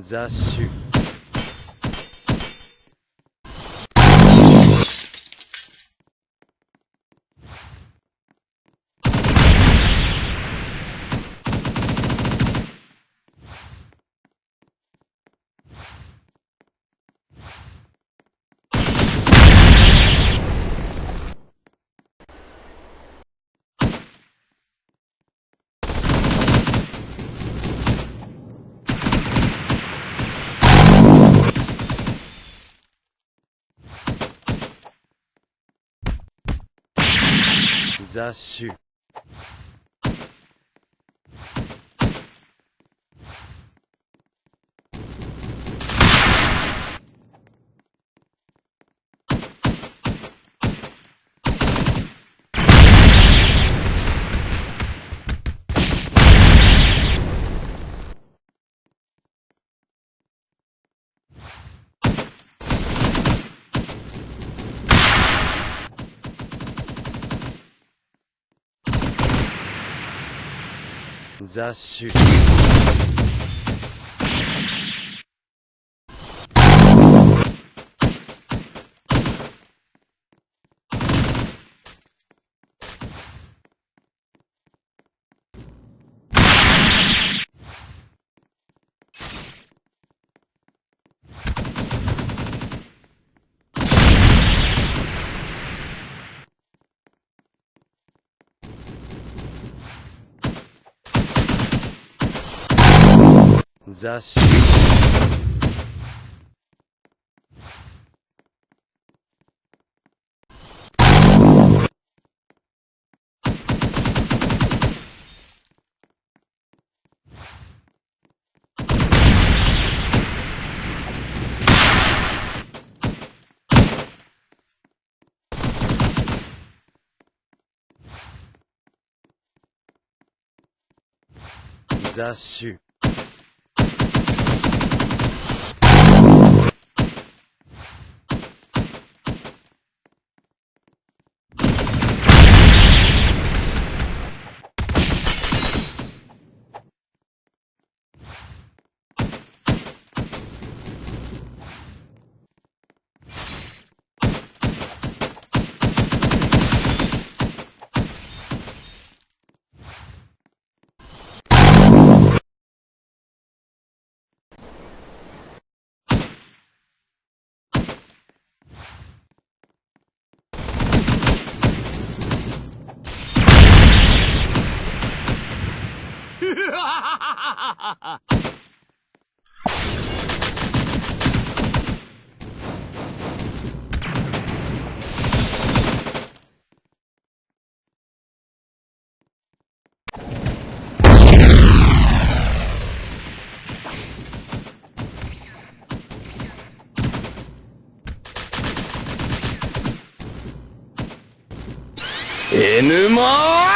雑種。雑雑種雑種雑種エヌマ